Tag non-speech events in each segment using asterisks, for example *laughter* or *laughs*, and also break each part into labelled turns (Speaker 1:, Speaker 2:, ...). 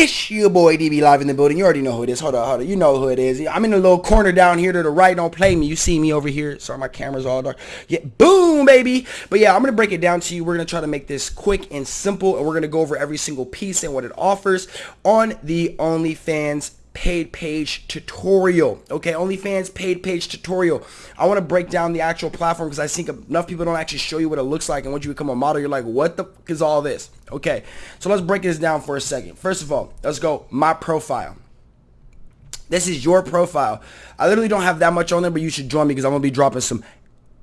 Speaker 1: It's your boy DB live in the building. You already know who it is. Hold on, hold on. You know who it is. I'm in the little corner down here to the right. Don't play me. You see me over here. Sorry, my camera's all dark. Yeah, boom, baby. But yeah, I'm going to break it down to you. We're going to try to make this quick and simple. And we're going to go over every single piece and what it offers on the OnlyFans paid page tutorial. Okay, OnlyFans paid page tutorial. I want to break down the actual platform because I think enough people don't actually show you what it looks like. And once you become a model, you're like, what the fuck is all this? Okay, so let's break this down for a second. First of all, let's go my profile. This is your profile. I literally don't have that much on there, but you should join me because I'm going to be dropping some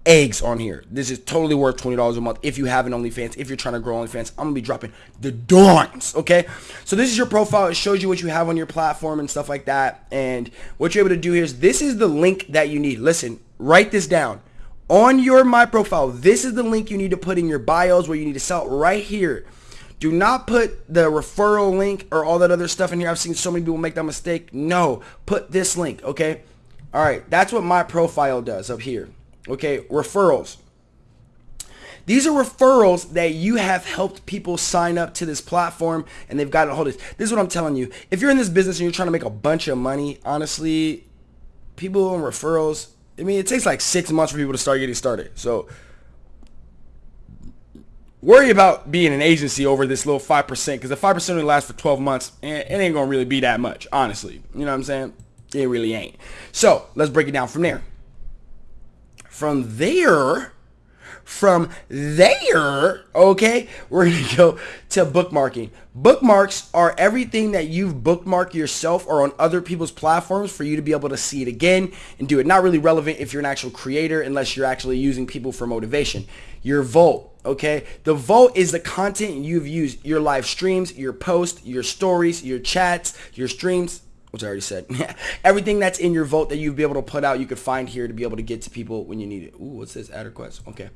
Speaker 1: eggs on here. This is totally worth $20 a month if you have an OnlyFans. If you're trying to grow OnlyFans, I'm going to be dropping the dimes, okay? So this is your profile. It shows you what you have on your platform and stuff like that. And what you're able to do here is this is the link that you need. Listen, write this down. On your My Profile, this is the link you need to put in your bios where you need to sell right here. Do not put the referral link or all that other stuff in here. I've seen so many people make that mistake. No, put this link, okay? All right, that's what my profile does up here. Okay, referrals. These are referrals that you have helped people sign up to this platform and they've gotten a hold of this. This is what I'm telling you. If you're in this business and you're trying to make a bunch of money, honestly, people on referrals, I mean, it takes like six months for people to start getting started. So worry about being an agency over this little 5% because the 5% only lasts for 12 months and it ain't going to really be that much, honestly. You know what I'm saying? It really ain't. So let's break it down from there. From there, from there, okay, we're going to go to bookmarking. Bookmarks are everything that you've bookmarked yourself or on other people's platforms for you to be able to see it again and do it. Not really relevant if you're an actual creator unless you're actually using people for motivation. Your vault, okay? The vault is the content you've used, your live streams, your posts, your stories, your chats, your streams, which I already said. *laughs* Everything that's in your vault that you'd be able to put out, you could find here to be able to get to people when you need it. Ooh, what's this? Ad request. Okay.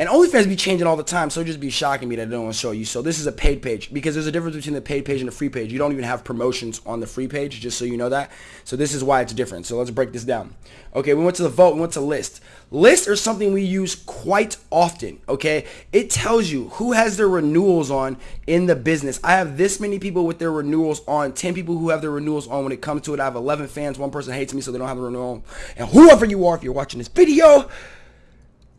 Speaker 1: And OnlyFans be changing all the time, so just be shocking me that I don't want to show you. So this is a paid page because there's a difference between the paid page and the free page. You don't even have promotions on the free page, just so you know that. So this is why it's different. So let's break this down. Okay, we went to the vault. We went to list. Lists are something we use quite often. Okay, it tells you who has their renewals on in the business. I have this many people with their renewals on. 10 people who have their renewals on. When it comes to it, I have 11 fans. One person hates me, so they don't have the renewal. And whoever you are, if you're watching this video,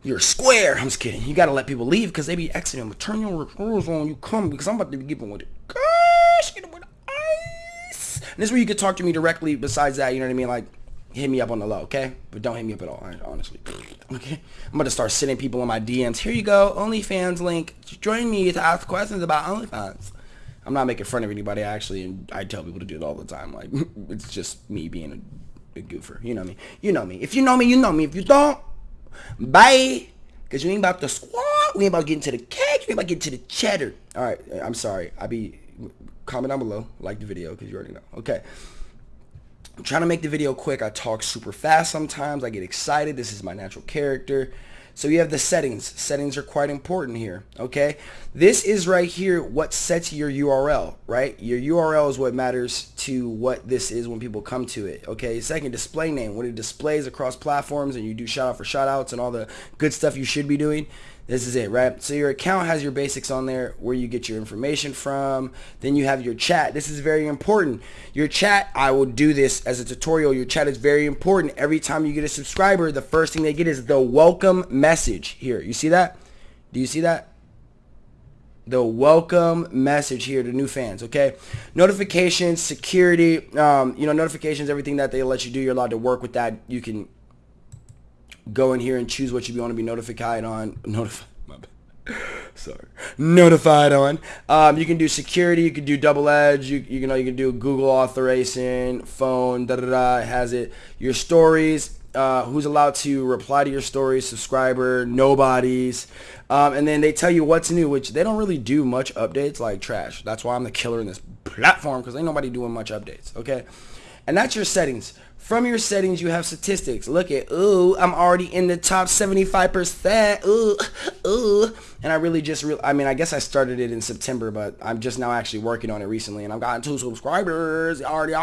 Speaker 1: you're square. I'm just kidding. You gotta let people leave because they be exiting. But turn your referrals on. You come because I'm about to be giving with it. Gosh, get with ice. And this is where you can talk to me directly. Besides that, you know what I mean? Like, hit me up on the low, okay? But don't hit me up at all, honestly. *laughs* Okay? I'm to start sending people in my DMs. Here you go, OnlyFans link. Join me to ask questions about OnlyFans. I'm not making fun of anybody, actually, and I tell people to do it all the time. Like, *laughs* it's just me being a, a goofer. You know me. You know me. If you know me, you know me. If you don't, Bye. Because you ain't about to squat. We ain't about getting to the cake. We ain't about getting to the cheddar. All right. I'm sorry. I be comment down below. Like the video because you already know. Okay. I'm trying to make the video quick. I talk super fast sometimes. I get excited. This is my natural character. So you have the settings. Settings are quite important here, okay? This is right here what sets your URL, right? Your URL is what matters to what this is when people come to it, okay? Second, display name. When it displays across platforms and you do shout out for shout outs and all the good stuff you should be doing, this is it, right? So your account has your basics on there, where you get your information from. Then you have your chat. This is very important. Your chat, I will do this as a tutorial. Your chat is very important. Every time you get a subscriber, the first thing they get is the welcome message. Here, you see that? Do you see that? the welcome message here to new fans okay notifications security um, you know notifications everything that they let you do you're allowed to work with that you can go in here and choose what you want to be notified on. Notified. *laughs* Sorry. Notified on. Um, you can do security. You can do double edge. You, you know you can do Google authorization, phone. Da da da. Has it. Your stories. Uh, who's allowed to reply to your stories, subscriber, nobodies. Um, and then they tell you what's new, which they don't really do much updates like trash. That's why I'm the killer in this platform because ain't nobody doing much updates. Okay. And that's your settings. From your settings, you have statistics. Look at, ooh, I'm already in the top 75%. Ooh, ooh. And I really just, I mean, I guess I started it in September, but I'm just now actually working on it recently. And I've gotten two subscribers. Already.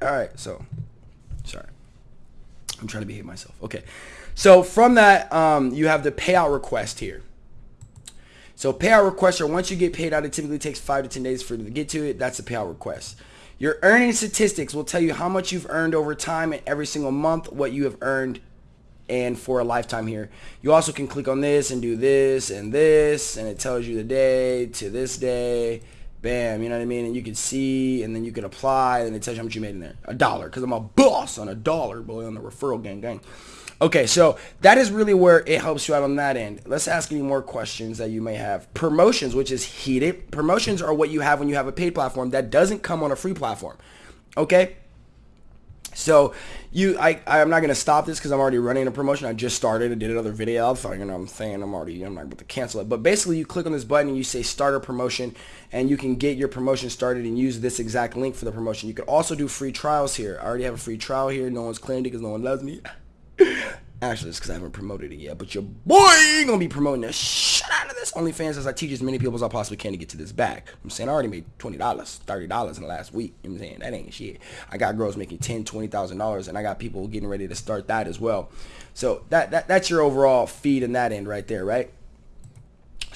Speaker 1: All right, so, sorry. I'm trying to behave myself. Okay. So from that, um, you have the payout request here. So payout requests are once you get paid out, it typically takes five to 10 days for you to get to it. That's a payout request. Your earning statistics will tell you how much you've earned over time and every single month, what you have earned and for a lifetime here. You also can click on this and do this and this and it tells you the day to this day. Bam, you know what I mean? And you can see and then you can apply and it tells you how much you made in there. A dollar because I'm a boss on a dollar, boy, on the referral gang gang. Okay, so that is really where it helps you out on that end. Let's ask any more questions that you may have. Promotions, which is heated. Promotions are what you have when you have a paid platform that doesn't come on a free platform. Okay? So you, I, I'm not gonna stop this because I'm already running a promotion. I just started. I did another video. I thought, you know, I'm saying I'm already, I'm not able to cancel it. But basically, you click on this button and you say start a promotion, and you can get your promotion started and use this exact link for the promotion. You can also do free trials here. I already have a free trial here. No one's claimed it because no one loves me. *laughs* Actually, it's because I haven't promoted it yet. But your boy gonna be promoting the shit out of this OnlyFans as I teach as many people as I possibly can to get to this back. I'm saying I already made twenty dollars, thirty dollars in the last week. You know what I'm saying that ain't shit. I got girls making ten, twenty thousand dollars, and I got people getting ready to start that as well. So that that that's your overall feed in that end right there, right?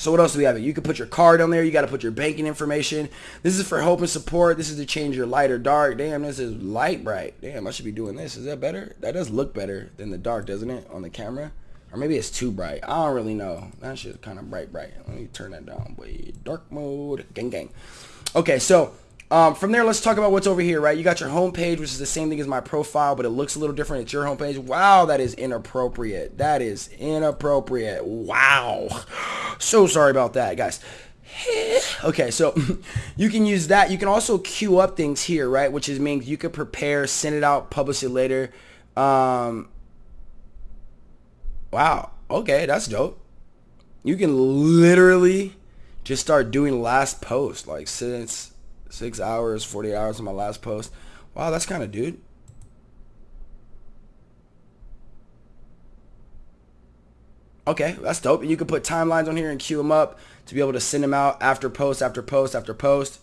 Speaker 1: So what else do we have? You can put your card on there. You got to put your banking information. This is for help and support. This is to change your light or dark. Damn, this is light bright. Damn, I should be doing this. Is that better? That does look better than the dark, doesn't it, on the camera? Or maybe it's too bright. I don't really know. That shit's kind of bright, bright. Let me turn that down. Wait, dark mode. Gang, gang. Okay, so um, from there, let's talk about what's over here, right? You got your homepage, which is the same thing as my profile, but it looks a little different. It's your homepage. Wow, that is inappropriate. That is inappropriate. Wow. So sorry about that, guys. *laughs* Okay, so *laughs* you can use that. You can also queue up things here, right? Which is means you could prepare, send it out, publish it later. Um, wow. Okay, that's dope. You can literally just start doing last post, like since Six hours, 40 hours on my last post. Wow, that's kind of dude. Okay, that's dope. And you can put timelines on here and queue them up to be able to send them out after post, after post, after post.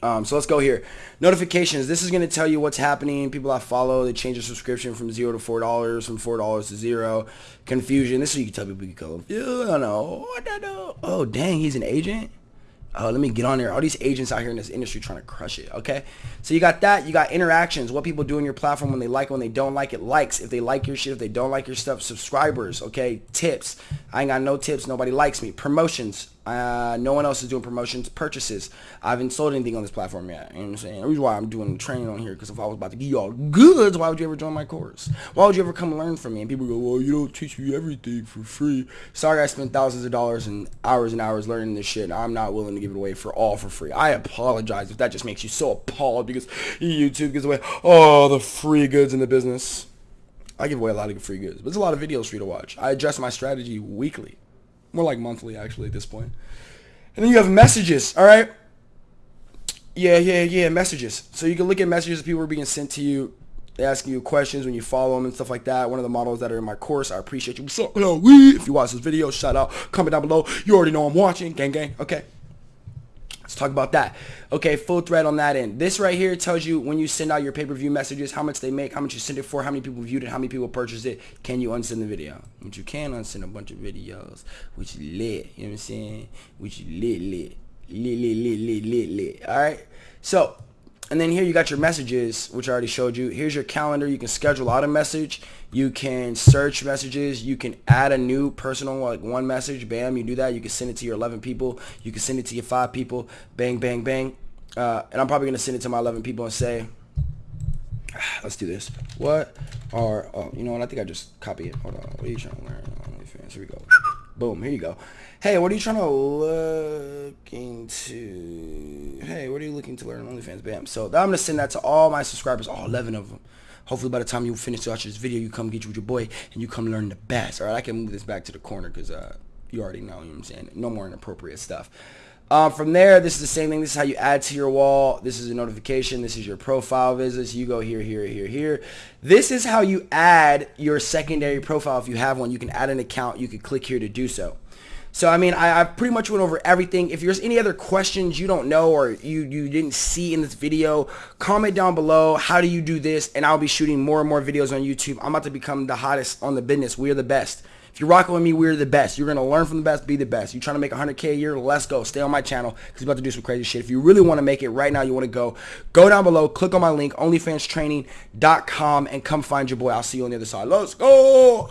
Speaker 1: Um, so let's go here. Notifications. This is going to tell you what's happening. People I follow, they change their subscription from zero to four dollars, from four dollars to zero. Confusion. This is you can tell people you go, I don't know. Oh, dang, he's an agent. Oh, let me get on there. All these agents out here in this industry trying to crush it. Okay. So you got that. You got interactions. What people do on your platform when they like it, when they don't like it. Likes. If they like your shit, if they don't like your stuff. Subscribers. Okay. Tips. I ain't got no tips. Nobody likes me. Promotions. Uh, no one else is doing promotions, purchases. I haven't sold anything on this platform yet. You know what I'm saying? The reason why I'm doing training on here, because if I was about to give you all goods, why would you ever join my course? Why would you ever come learn from me? And people go, well, you don't teach me everything for free. Sorry, I spent thousands of dollars and hours and hours learning this shit. I'm not willing to give it away for all for free. I apologize if that just makes you so appalled because YouTube gives away all the free goods in the business. I give away a lot of free goods, but there's a lot of videos for you to watch. I adjust my strategy weekly. More like monthly, actually, at this point. And then you have messages, all right? Yeah, yeah, yeah, messages. So you can look at messages people are being sent to you. They asking you questions when you follow them and stuff like that. One of the models that are in my course, I appreciate you. Up? Hello. If you watch this video, shout out. Comment down below. You already know I'm watching. Gang, gang. Okay. Let's talk about that. Okay, full thread on that end. This right here tells you when you send out your pay-per-view messages, how much they make, how much you send it for, how many people viewed it, how many people purchased it. Can you unsend the video? Which you can unsend a bunch of videos, which lit. You know what I'm saying? Which lit, lit, lit, lit, lit, lit, lit. All right. So and then here you got your messages, which I already showed you. Here's your calendar. You can schedule out a message. You can search messages. You can add a new personal, like one message. Bam, you do that. You can send it to your 11 people. You can send it to your five people. Bang, bang, bang. Uh, and I'm probably going to send it to my 11 people and say, *sighs* let's do this. What are, oh, you know what? I think I just copy it. Hold on. What are you trying to learn? Here we go. Boom, here you go. Hey, what are you trying to look into? Hey, what are you looking to learn on OnlyFans? Bam. So I'm going to send that to all my subscribers, all 11 of them. Hopefully by the time you finish watching this video, you come get you with your boy and you come learn the best. All right, I can move this back to the corner because uh, you already know, you know what I'm saying? No more inappropriate stuff. Um, from there, this is the same thing. This is how you add to your wall. This is a notification. This is your profile visits. You go here, here, here, here. This is how you add your secondary profile if you have one. You can add an account. You can click here to do so. So, I mean, I, I pretty much went over everything. If there's any other questions you don't know or you, you didn't see in this video, comment down below. How do you do this? And I'll be shooting more and more videos on YouTube. I'm about to become the hottest on the business. We are the best. If you're rocking with me, we're the best. You're going to learn from the best, be the best. You're trying to make 100K a year? Let's go. Stay on my channel because we're about to do some crazy shit. If you really want to make it right now, you want to go, go down below, click on my link, onlyfanstraining.com, and come find your boy. I'll see you on the other side. Let's go.